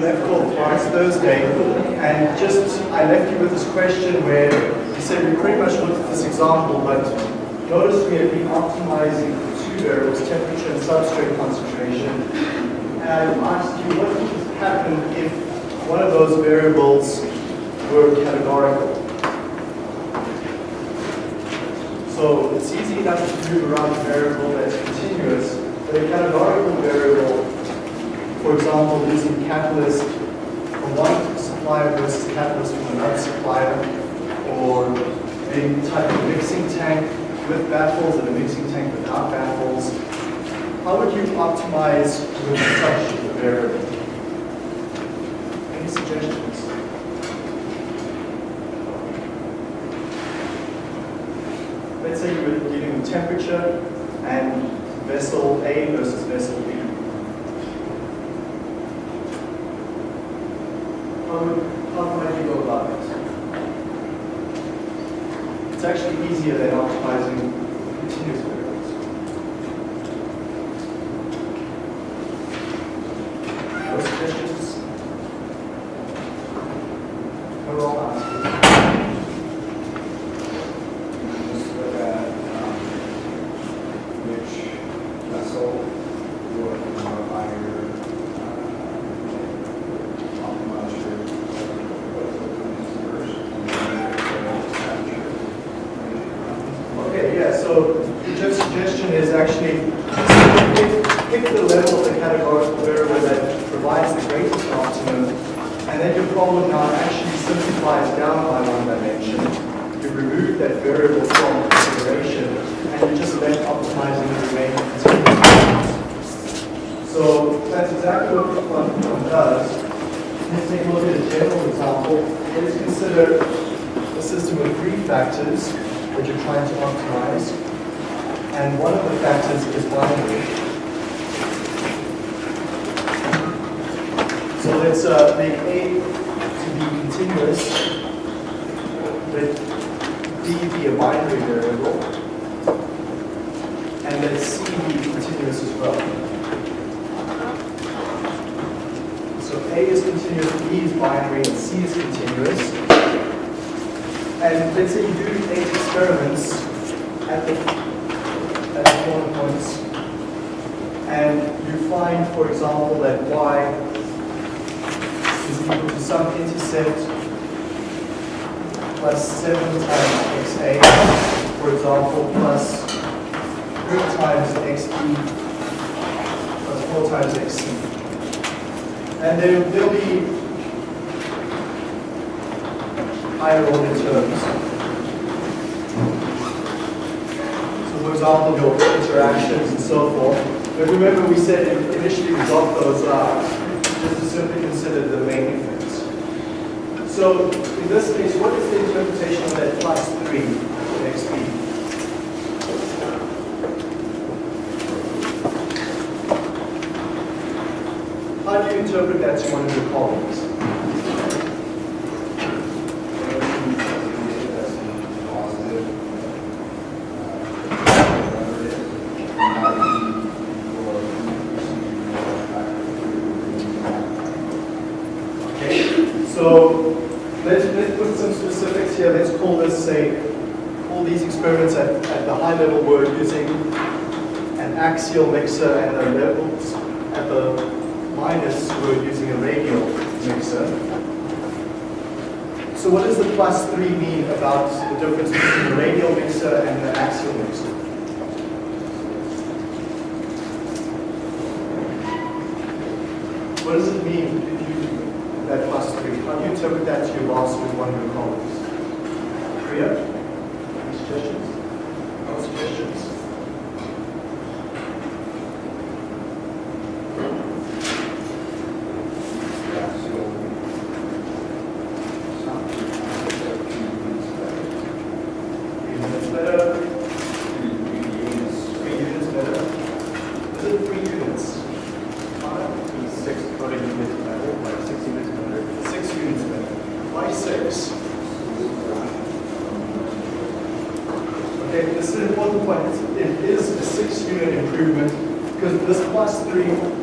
left off last Thursday, and just I left you with this question where you said we pretty much looked at this example, but notice we have been optimizing two variables, temperature and substrate concentration. And I asked you what would happen if one of those variables were categorical. So it's easy enough to move around a variable that's continuous, but a categorical variable for example, using catalyst from one supplier versus catalyst from another supplier, or a type of mixing tank with baffles and a mixing tank without baffles. How would you optimize with such a variable? Any suggestions? Let's say you were dealing with temperature and vessel A versus vessel B. how, how might you go about it? It's actually easier than optimizing continuous variables. No suggestions? We're all asking. Just look at um, which vessel you are going to modify your uh, optimize your first, and then your Okay, yeah, so the suggestion is actually pick, pick the level of the categorical variable that provides the greatest optimum, and then your problem now actually simplifies down by one dimension. You remove that variable from consideration, and you're just left optimizing the remaining continuous. So that's exactly what this one does. Let's take a look at a general example. Let's consider a system with three factors that you're And one of the factors is binary. So let's uh, make A to be continuous, let B be a binary variable, and let C be continuous as well. So A is continuous, B is binary, and C is continuous. And let's say you do eight experiments at the, at the corner points, and you find, for example, that y is equal to some intercept plus 7 times xa, for example, plus 3 times xb plus 4 times xc. And there, there'll be higher order terms. For example, your interactions and so forth. But remember we said initially we got those out just to simply consider the main effects. So in this case, what is the interpretation of that plus 3 in xb? How do you interpret that to one of your colleagues? Okay, so let's, let's put some specifics here. Let's call this, say, all these experiments at, at the high level were using an axial mixer and the levels at the minus were using a radial mixer. So what does the plus 3 mean about the difference between the radial mixer and the axial mixer? What does it mean if you that plus 3? How do you interpret that to your boss with one of your colleagues? Priya? Any suggestions? No suggestions? Three minutes better? Three units better? Is it three units? Five? Six, thirty minutes better, like sixty minutes better. Six units better. Why six? plus 3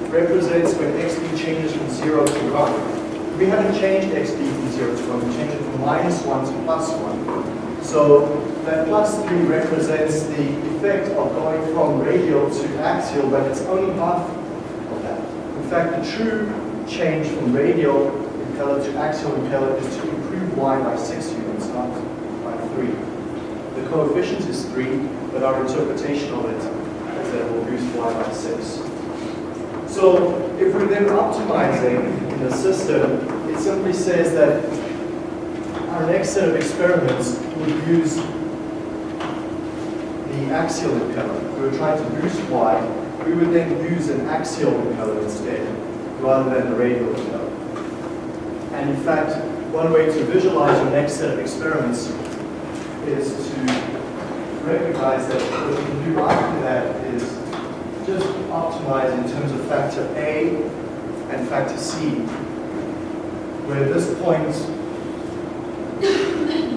represents when xb changes from 0 to 1. We changed xb from 0 to 1, we changed it from minus 1 to plus 1. So that plus 3 represents the effect of going from radial to axial, but it's only half of that. In fact, the true change from radial impeller to axial impeller is to improve y by 6 units, not by 3. The coefficient is 3, but our interpretation of it is that it will boost y by 6. So if we're then optimizing in the system, it simply says that our next set of experiments would use the axial impeller. We were trying to boost y. We would then use an axial impeller instead, rather than the radial impeller. And in fact, one way to visualize your next set of experiments is to recognize that what you can do after that is just optimize in terms of factor A and factor C, where this point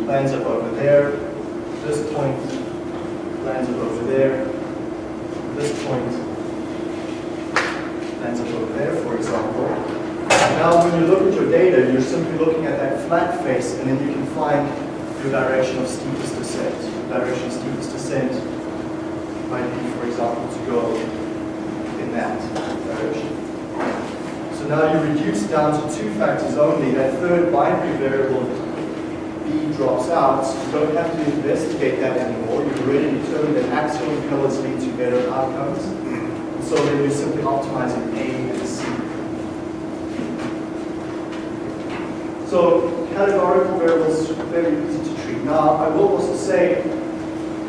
lands up over there, this point lands up over there, this point lands up over there, for example. Now, when you look at your data, you're simply looking at that flat face, and then you can find your direction of steepest descent. Direction of steepest descent might be, for example, to go in that. So now you reduce down to two factors only. That third binary variable, b, drops out. You don't have to investigate that anymore. You've already determined that axial impellers lead to better outcomes. So then you're simply optimizing A and C. So categorical variables are very easy to treat. Now, I will also say,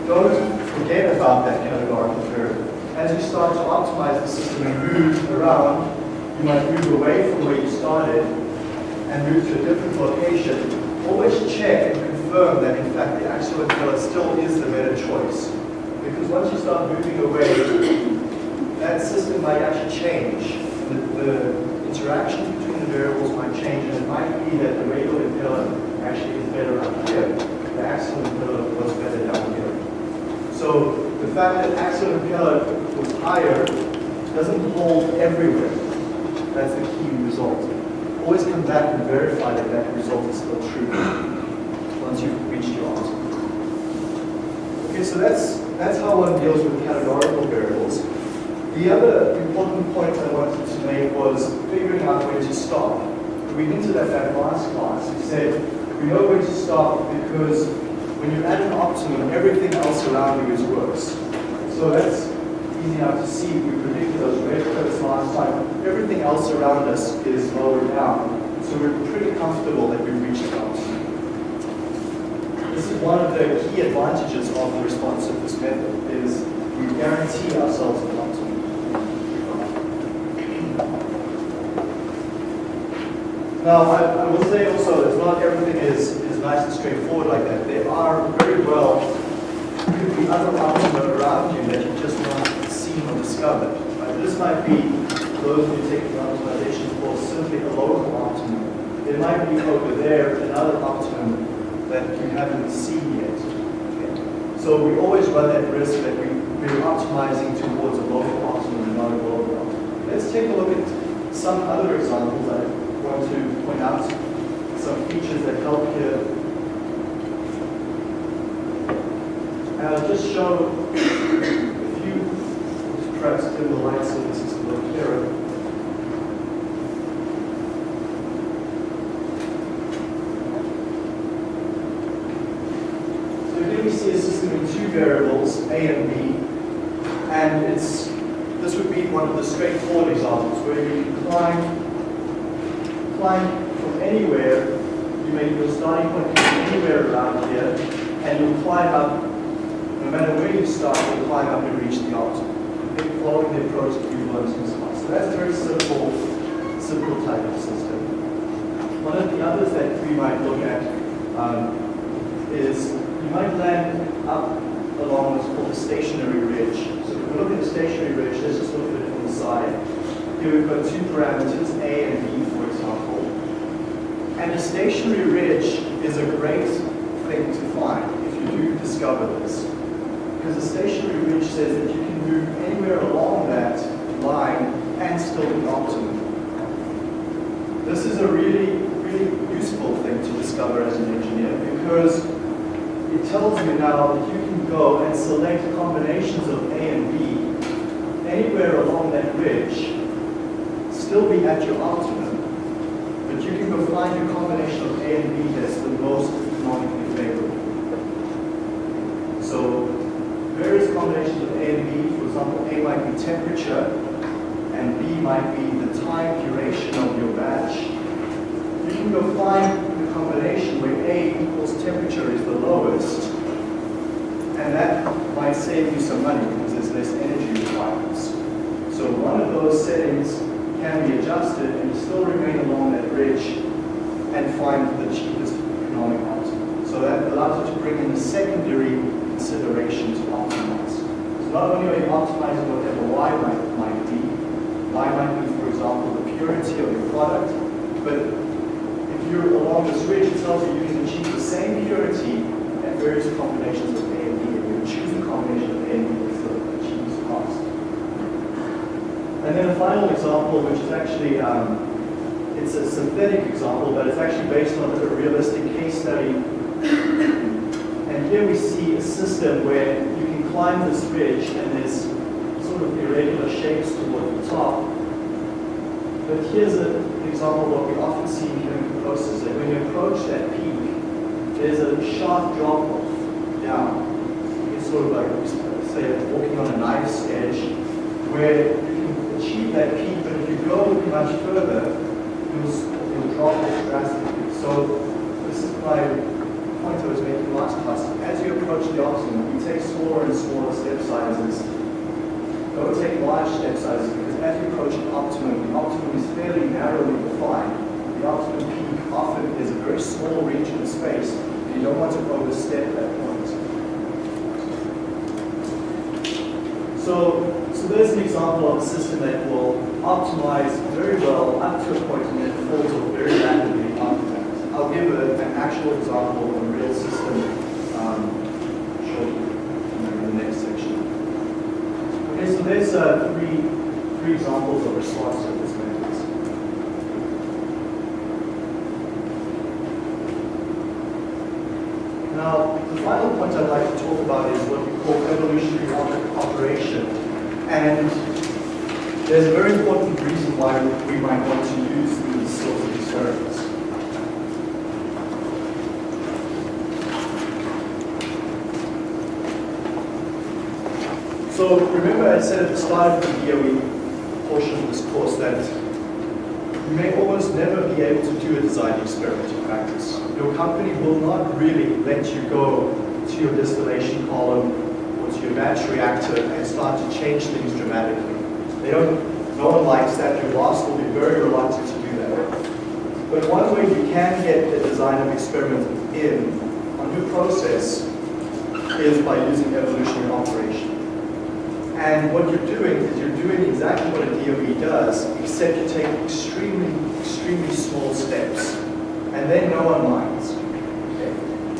don't forget about that categorical variable. As you start to optimize the system and move around, you might move away from where you started and move to a different location. Always check and confirm that in fact the axial impeller still is the better choice. Because once you start moving away, that system might actually change. The, the interactions between the variables might change, and it might be that the radial impeller actually is better up here. The axial impeller was better down here. So the fact that axial impeller was higher doesn't hold everywhere. That's the key result. Always come back and verify that that result is still true once you've reached your answer. Okay, so that's that's how one deals with categorical variables. The other important point I wanted to make was figuring out where to stop. We hinted at that last class. We said we know where to stop because when you're at an optimum, everything else around you is worse. So that's easy enough to see. We predicted those red curves last time. Everything else around us is lower down. So we're pretty comfortable that we've reached optimum. This is one of the key advantages of the response surface method is we guarantee ourselves an optimum. Now, I, I will say also that not everything is, is nice and straightforward like that. There are very well, could be other optima around you that you just not discovered. Right? This might be, those who take the optimization course, simply a local optimum. There might be over there another optimum that you haven't seen yet. Okay? So we always run that risk that we, we're optimizing towards a local optimum and not a global optimum. Let's take a look at some other examples I want to point out some features that help here. I'll just show a few, perhaps dim the light so this is a little clearer. So here we see a system with two variables, A and B, and it's this would be one of the straightforward examples where you can climb climb from anywhere. You make your starting point anywhere around here, and you'll climb up. No matter where you start, you'll climb up and reach the optimum. Okay, following the approach that you've learned in class. So that's a very simple, simple type of system. One of the others that we might look at um, is you might land up along what's called a stationary ridge. We look at the stationary ridge, let's just look at it from the side. Here we've got two parameters, A and B, for example. And a stationary ridge is a great thing to find if you do discover this. Because a stationary ridge says that you can move anywhere along that line and still be optimum. This is a really, really useful thing to discover as an engineer because it tells you now that you can go and select combinations of A and B anywhere along that ridge, still be at your optimum, but you can go find a combination of A and B that's the most economically favorable. So various combinations of A and B, for example, A might be temperature, and B might be the time duration of your batch. You can go find combination where A equals temperature is the lowest, and that might save you some money because there's less energy requirements. So one of those settings can be adjusted and you still remain along that ridge and find the cheapest economic option. So that allows you to bring in the secondary consideration to optimize. So not only are you optimizing whatever Y might, might be, Y might be, for example, the purity of your product, but you're along this ridge, it tells you you can achieve the same purity at various combinations of A and B, and you choose the combination of A and B that's the cheapest cost. And then a final example, which is actually, um, it's a synthetic example, but it's actually based on a realistic case study. And here we see a system where you can climb this ridge and there's sort of irregular shapes toward the top. But here's an example of what we often see in processes. that When you approach that peak, there's a sharp drop off down. It's sort of like, say, walking on a knife's edge, where you can achieve that peak, but if you go much further, you'll, you'll drop off drastically. So this is my point I was making last class. As you approach the optimum, you take smaller and smaller step sizes. Don't take large step sizes because as you approach the optimum, the optimum is fairly narrowly defined. The optimum peak often is a very small region of space. and You don't want to overstep that point. So, so there's an example of a system that will optimize very well up to a point and then falls off very rapidly after that. I'll give a- an actual example of a real system um, shortly in the next section. Okay, so there's uh, three, three examples of response surface methods. Now, the final point I'd like to talk about is what we call evolutionary op- operation. And there's a very important reason why we might want to use these sorts of experiments. So remember I said at the start of the DOE portion of this course that you may almost never be able to do a design experiment in practice. Your company will not really let you go to your distillation column or to your batch reactor and start to change things dramatically. They don't, no one likes that. Your boss will be very reluctant to do that. But one way you can get the design of experiment in on your process is by using evolutionary operation. And what you're doing is you're doing exactly what a DOE does, except you take extremely, extremely small steps. And then no one minds.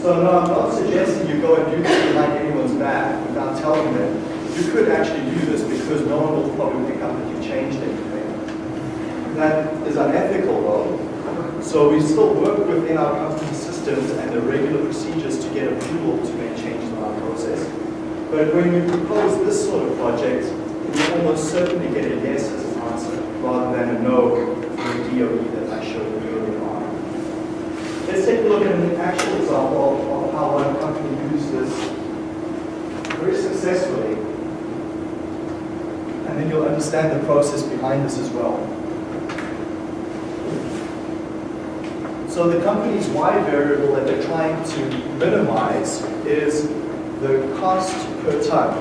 So no, I'm not suggesting you go and do this behind anyone's back without telling them. You could actually do this because no one will probably pick up that you changed anything. That is unethical though. So we still work within our company systems and the regular procedures to get approval to make changes in our process. But when you propose this sort of project, you almost certainly get a yes as an answer rather than a no from the DOE that I showed you earlier on. Let's take a look at an actual example of how one company used this very successfully. And then you'll understand the process behind this as well. So the company's Y variable that they're trying to minimize is the cost per ton.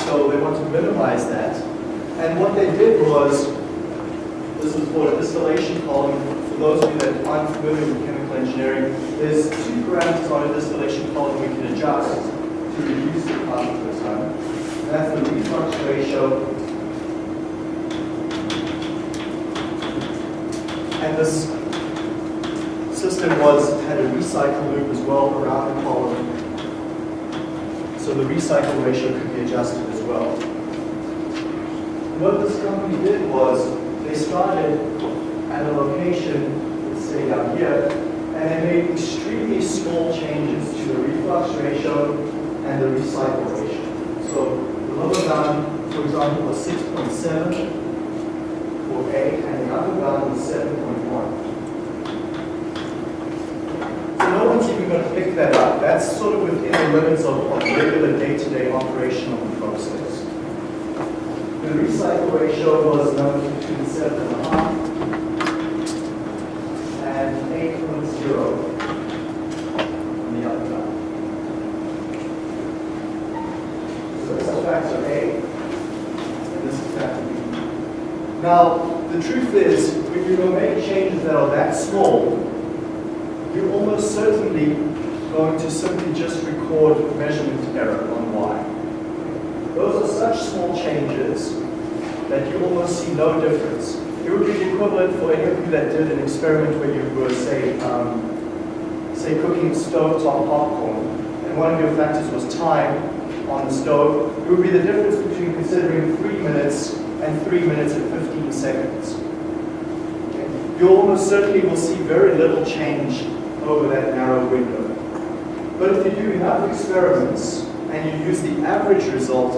So they want to minimize that. And what they did was, this is for a distillation column. For those of you that aren't familiar with chemical engineering, there's two parameters on a distillation column we can adjust to reduce the cost per. And that's the reflux ratio and this system was had a recycle loop as well around the column. So the recycle ratio could be adjusted as well. What this company did was they started at a location, let's say down here, and they made extremely small changes to the reflux ratio and the recycle ratio. So the lower bound, for example, was 6.7 for A, and the upper bound was 7.1. So no one's even going to pick that up. That's sort of within the limits of, of regular day-to-day -day operational process. The recycle ratio was number between 7.5 truth is, when you make changes that are that small, you're almost certainly going to simply just record measurement error on Y. Those are such small changes that you almost see no difference. It would be the equivalent for any of you that did an experiment where you were, say, um, say cooking stovetop popcorn, and one of your factors was time on the stove. It would be the difference between considering three minutes and three minutes and 15 seconds. You almost certainly will see very little change over that narrow window. But if you do enough experiments and you use the average result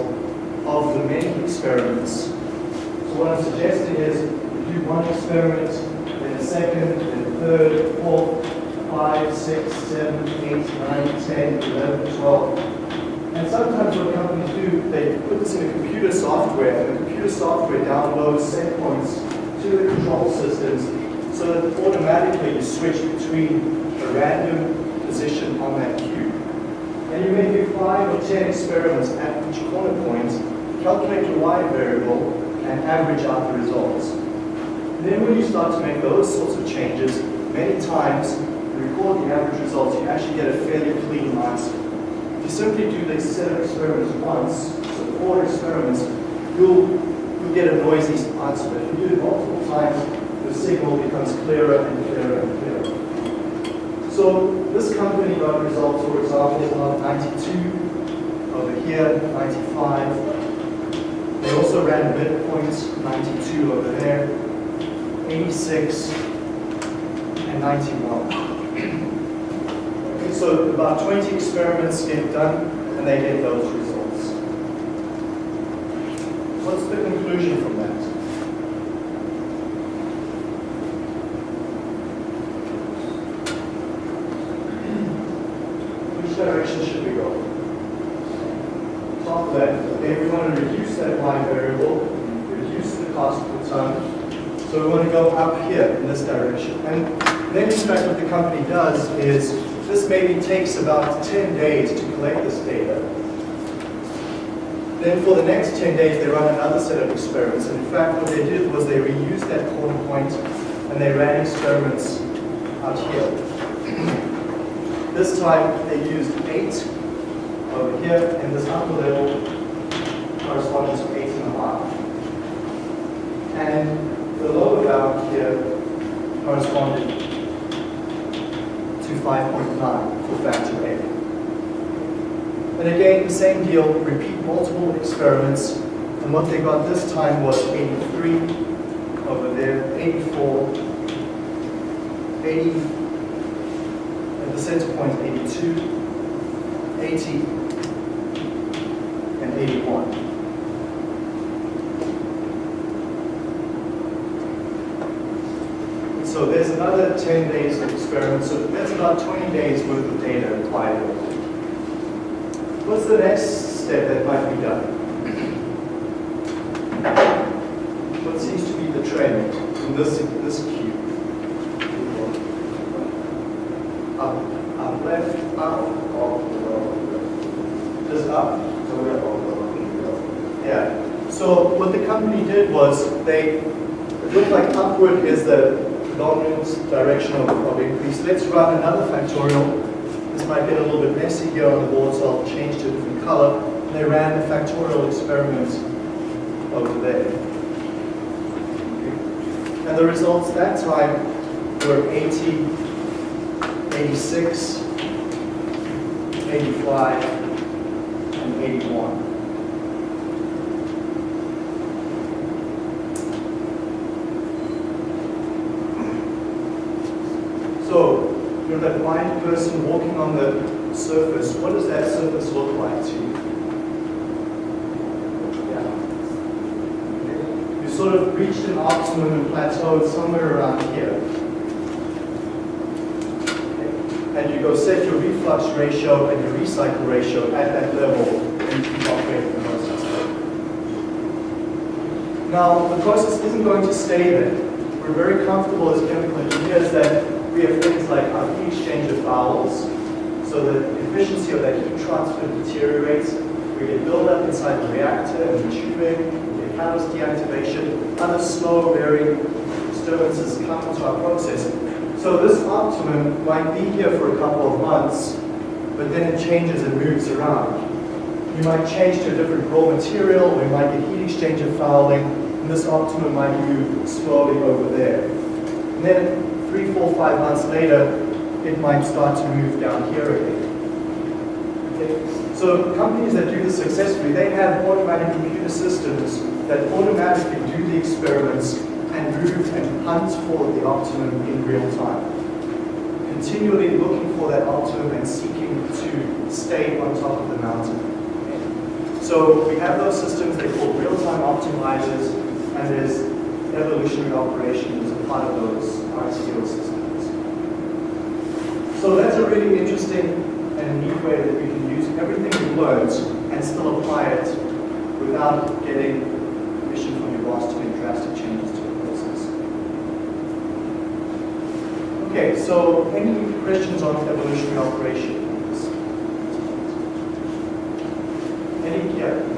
of the many experiments, so what I'm suggesting is you do one experiment, then a second, then a third, fourth, five, six, seven, eight, nine, ten, eleven, twelve. And sometimes what companies do, they put this in a computer software, and the computer software downloads set points to the control systems so that automatically you switch between a random position on that cube. And you may do five or ten experiments at each corner point, calculate your y variable, and average out the results. Then when you start to make those sorts of changes, many times, record the average results, you actually get a fairly clean answer. You simply do these set of experiments once, so four experiments, you'll, you'll get a noisy answer. But if you do it multiple times, the signal becomes clearer and clearer and clearer. So this company got results, for example, on 92, over here, 95. They also ran midpoints, 92 over there, 86, and 91. So about 20 experiments get done, and they get those results. What's the conclusion from that? Which direction should we go? Top left, okay, we want to reduce that y variable, reduce the cost per ton. So we want to go up here And then in fact what the company does is, this maybe takes about 10 days to collect this data. Then for the next 10 days, they run another set of experiments. And in fact, what they did was they reused that corner point and they ran experiments out here. This time, they used 8 over here, and this upper level corresponds to 8 and a half. And the lower bound here corresponded to 5.9 for factor A. And again, the same deal, repeat multiple experiments, and what they got this time was 83 over there, 84, 80, at the center point 82, 80, and 81. So there's another 10 days of experiments, so that's about 20 days worth of data required. What's the next step that might be done? What seems to be the trend in this, this cube? Up, up, left, up, just up. Yeah. So what the company did was they, it looked like upward is the direction of, of increase. Let's run another factorial. This might get a little bit messy here on the board, so I'll change to a different color. And they ran the factorial experiment over there. And the results that time were 80, 86, 85, and 81. That blind person walking on the surface, what does that surface look like to you? Yeah. You sort of reached an optimum and plateaued somewhere around here. And you go set your reflux ratio and your recycle ratio at that level and you keep operating the process. Now, the process isn't going to stay there. We're very comfortable as chemical engineers that we have things like heat exchanger fouls, so the efficiency of that heat transfer deteriorates. We get buildup inside the reactor and the tubing, get catalyst deactivation, other slow varying disturbances come into our process. So this optimum might be here for a couple of months, but then it changes and moves around. You might change to a different raw material, or you might get heat exchanger fouling, and this optimum might move slowly over there. And then three, four, five months later, it might start to move down here again. Okay? So companies that do this successfully, they have automatic computer systems that automatically do the experiments and move and hunt for the optimum in real time. Continually looking for that optimum and seeking to stay on top of the mountain. So we have those systems, they're called real-time optimizers, and there's evolutionary operations as a part of those RTO systems. So that's a really interesting and neat way that we can use everything we learned and still apply it without getting permission from your boss to make drastic changes to the process. Okay, so any questions on evolutionary operations? Any, yeah?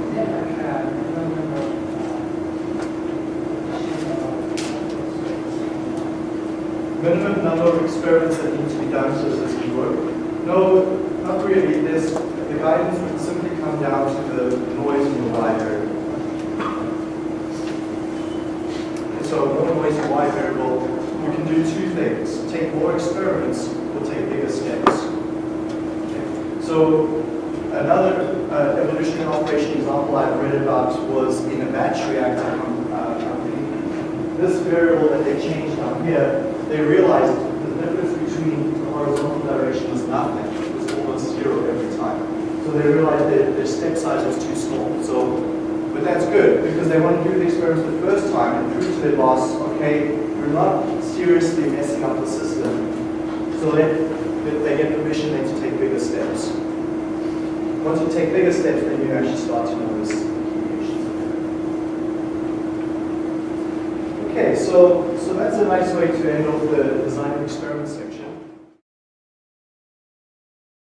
minimum number of experiments that need to be done can work? No, not really. There's, the guidance would simply come down to the noise in the variable. And so more noise in Y variable, we can do two things. Take more experiments or take bigger steps. Okay. So another uh, evolutionary operation example I've read about was in a batch reactor uh, company. This variable that they changed down here they realized the difference between the was nothing. It was almost zero every time. So they realized that their step size was too small. So, but that's good because they want to do the experiments the first time and prove to their boss, okay, we're not seriously messing up the system. So they, they get permission then to take bigger steps. Once you take bigger steps, then you actually start to notice. Okay, so so that's a nice way to end off the design experiment section.